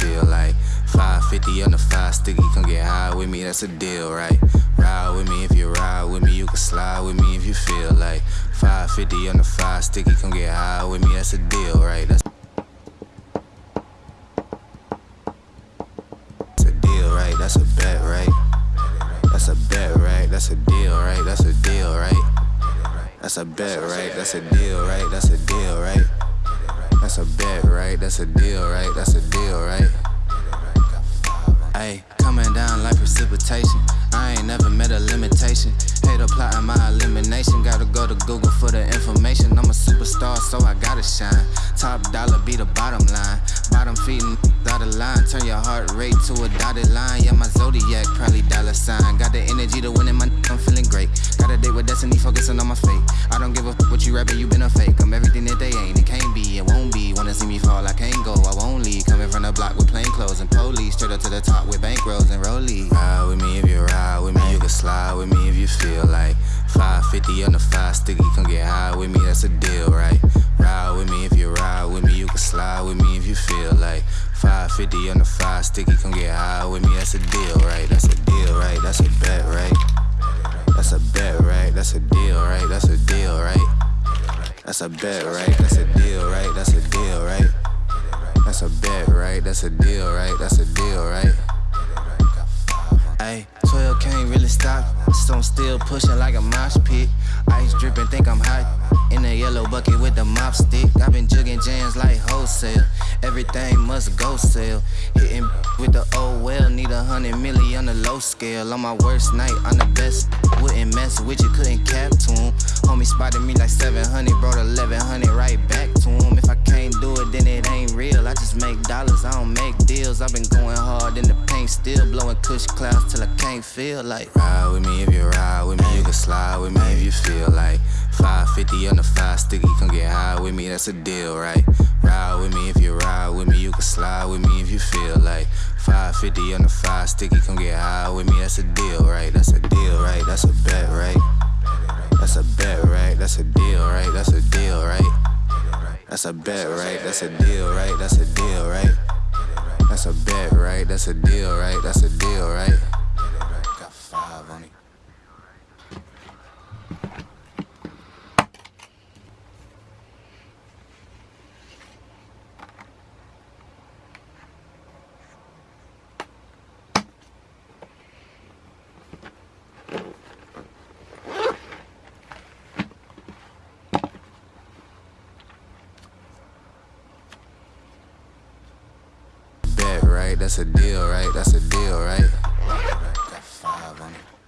feel like 550 on the five sticky, come get high with me, that's a deal, right? Ride with me if you ride with me, you can slide with me if you feel like 550 on the five sticky, come get high with me, that's a deal, right? That's That's a deal, right? That's a bet, right? That's a bet, right? That's a deal, right? That's a deal, right? That's a bet, right? That's a deal, right? That's a deal, right? That's a bet, right? That's a deal, right? That's a deal, right? Ayy, coming down like precipitation. I ain't never met a limitation. Hate applying my elimination. Gotta go to Google for the information. I'm a superstar, so I gotta shine. Top dollar be the bottom line. Bottom feeding of line. Turn your heart rate to a dotted line. Yeah, my zodiac probably dollar sign. Got the energy to win in my. I'm feeling great. Got a date with destiny, focusing on my fate. I don't give a fuck what you rapping, you been a fake. I'm everything that they ain't. See me fall, I can't go, I won't leave. Coming from the block with plain clothes and police. Straight up to the top with bankrolls and rollies. Ride with me if you ride with me, you can slide with me if you feel like 550 on the five sticky, come get high with me, that's a deal, right? Ride with me if you ride with me, you can slide with me if you feel like 550 on the five sticky, come get high with me, that's a deal, right? That's That's a bet, right? That's a deal, right? That's a deal, right? That's a bet, right? That's a deal, right? That's a deal, right? Ayy, 12 can't really stop. I'm still pushing like a mosh pit. Ice dripping, think I'm hot. In the yellow bucket with the mop stick. I've been jugging jams like wholesale. Everything must go sell. Hitting with the old well. Need a hundred milli on the low scale. On my worst night, I'm the best. Wouldn't mess with you, couldn't cap to him. Homie spotted me like 700, brought 1100 right back to him. If I can't do it, then it ain't real. I just make dollars, I don't make deals. I've been going hard in the paint, still blowing kush clouds till I can't feel like. Ride with me if you ride with me, you can slide with me if you feel like. 550 on the five sticky, come get high with me, that's a deal, right? Ride with me if you ride with me, you can slide with me if you feel like. 550 on the five sticky, come get high with me, that's a deal, right? That's a deal, right? That's a bet, right? That's a bet, right? That's a deal, right? That's a deal, right? That's a bet, right? That's a deal, right? That's a deal, right? That's a bet, right? That's a deal, right? That's a deal, right? That's a deal, right? That's a deal, right?